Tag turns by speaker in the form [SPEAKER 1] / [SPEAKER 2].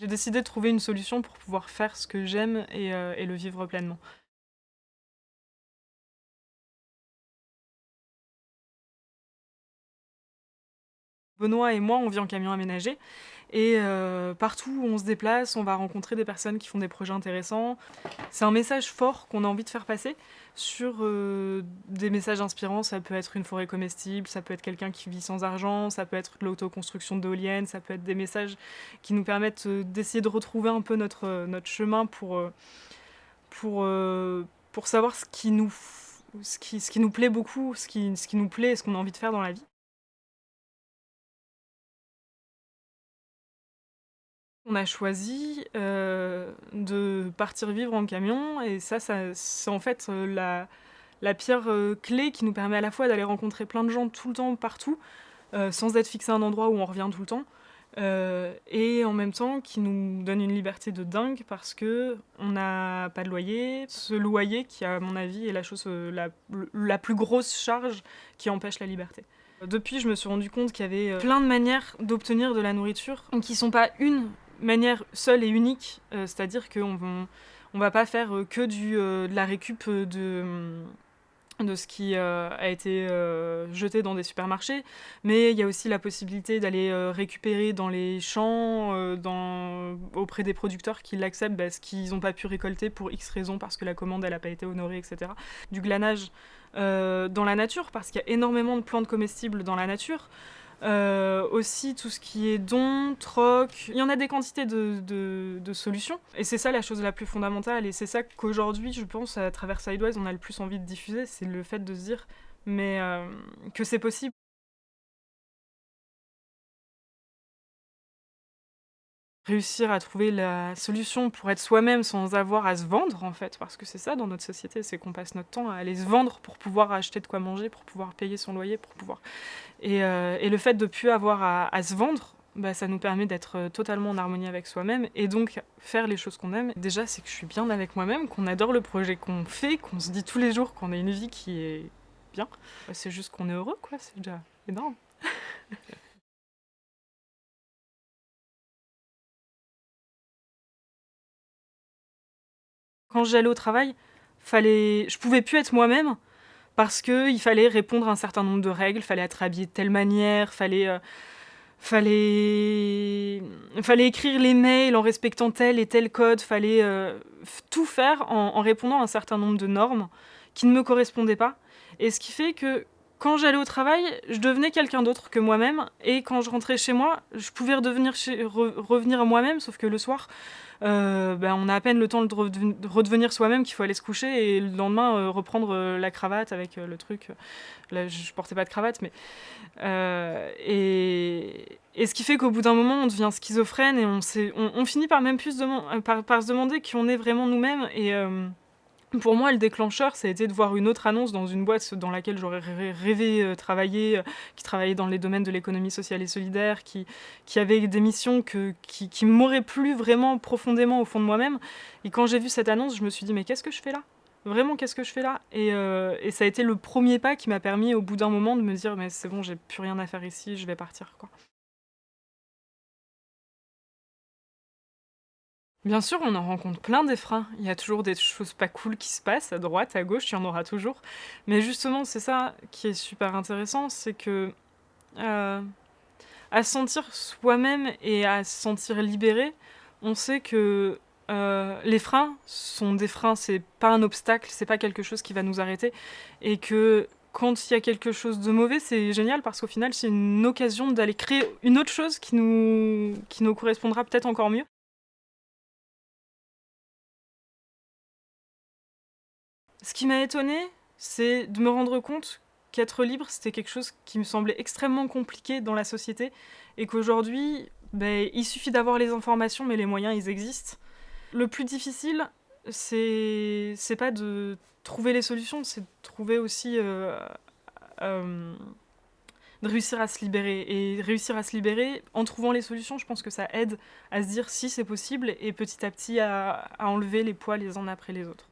[SPEAKER 1] J'ai décidé de trouver une solution pour pouvoir faire ce que j'aime et, euh, le vivre pleinement. Benoît et moi, on vit en camion aménagé et euh, partout où on se déplace, on va rencontrer des personnes qui font des projets intéressants. C'est un message fort qu'on a envie de faire passer sur euh, des messages inspirants. Ça peut être une forêt comestible, ça peut être quelqu'un qui vit sans argent, ça peut être l'autoconstruction d'éoliennes, ça peut être des messages qui nous permettent euh, d'essayer de retrouver un peu notre, notre chemin pour, pour, pour savoir ce qui, nous, ce, qui, ce qui nous plaît beaucoup, ce qui, ce qui nous plaît et ce qu'on a envie de faire dans la vie. On a choisi euh, de partir vivre en camion et ça, c'est en fait euh, la, pierre euh, clé qui nous permet à la fois d'aller rencontrer plein de gens tout le temps, partout, sans être fixé à un endroit où on revient tout le temps, et en même temps qui nous donne une liberté de dingue parce que on n'a pas de loyer. Ce loyer qui, à mon avis, est la chose la, plus grosse charge qui empêche la liberté. Depuis, je me suis rendu compte qu'il y avait plein de manières d'obtenir de la nourriture qui sont pas une manière seule et unique, euh, c'est-à-dire qu'on on va pas faire euh, que euh, de la récup de, de ce qui a été jeté dans des supermarchés, mais il y a aussi la possibilité d'aller récupérer dans les champs, auprès des producteurs qui l'acceptent, parce ce qu'ils n'ont pas pu récolter pour X raisons, parce que la commande n'a pas été honorée, etc. Du glanage dans la nature, parce qu'il y a énormément de plantes comestibles dans la nature. Euh, aussi tout ce qui est don, troc, il y en a des quantités de, solutions. Et c'est ça la chose la plus fondamentale, et c'est ça qu'aujourd'hui, je pense, à travers Sidewise, on a le plus envie de diffuser, c'est le fait de se dire mais euh, que c'est possible. Réussir à trouver la solution pour être soi-même sans avoir à se vendre en fait, parce que c'est ça dans notre société, c'est qu'on passe notre temps à aller se vendre pour pouvoir acheter de quoi manger, pour pouvoir payer son loyer, pour pouvoir... Et, euh, le fait de ne plus avoir à, se vendre, bah, ça nous permet d'être euh, totalement en harmonie avec soi-même et donc faire les choses qu'on aime. Déjà, c'est que je suis bien avec moi-même, qu'on adore le projet qu'on fait, qu'on se dit tous les jours qu'on a une vie qui est bien. C'est juste qu'on est heureux, quoi, c'est déjà énorme. Quand j'allais au travail, fallait... je pouvais plus être moi-même parce qu'il fallait répondre à un certain nombre de règles, fallait être habillé de telle manière, fallait, euh, fallait, fallait écrire les mails en respectant tel et tel code, fallait euh, tout faire en, répondant à un certain nombre de normes qui ne me correspondaient pas. Et ce qui fait que quand j'allais au travail, je devenais quelqu'un d'autre que moi-même, et quand je rentrais chez moi, je pouvais redevenir revenir à moi-même, sauf que le soir, euh, ben, on a à peine le temps de, redevenir soi-même qu'il faut aller se coucher, et le lendemain, euh, reprendre euh, la cravate avec le truc. Là, je portais pas de cravate, mais... Et, et, ce qui fait qu'au bout d'un moment, on devient schizophrène, et on, on, on finit par même plus par, par, se demander qui on est vraiment nous-mêmes, et... Pour moi, le déclencheur, ça a été de voir une autre annonce dans une boîte dans laquelle j'aurais rêvé euh, travailler, euh, qui travaillait dans les domaines de l'économie sociale et solidaire, qui, qui avait des missions que, qui, qui m'auraient plu vraiment profondément au fond de moi-même. Et quand j'ai vu cette annonce, je me suis dit, mais qu'est-ce que je fais là? Vraiment, qu'est-ce que je fais là? Et, euh, et, ça a été le premier pas qui m'a permis, au bout d'un moment, de me dire, mais c'est bon, j'ai plus rien à faire ici, je vais partir. Bien sûr, on en rencontre plein des freins. Il y a toujours des choses pas cool qui se passent, à droite, à gauche, il y en aura toujours. Mais justement, c'est ça qui est super intéressant, c'est que euh, à se sentir soi-même et à se sentir libéré, on sait que euh, les freins sont des freins, c'est pas un obstacle, c'est pas quelque chose qui va nous arrêter. Et que quand il y a quelque chose de mauvais, c'est génial parce qu'au final, c'est une occasion d'aller créer une autre chose qui nous, qui nous correspondra peut-être encore mieux. Ce qui m'a étonné, c'est de me rendre compte qu'être libre, c'était quelque chose qui me semblait extrêmement compliqué dans la société et qu'aujourd'hui, ben, il suffit d'avoir les informations, mais les moyens, ils existent. Le plus difficile, c'est pas de trouver les solutions, c'est de trouver aussi... Euh, euh, de réussir à se libérer. Et réussir à se libérer, en trouvant les solutions, je pense que ça aide à se dire si c'est possible et petit à petit à enlever les poids les uns après les autres.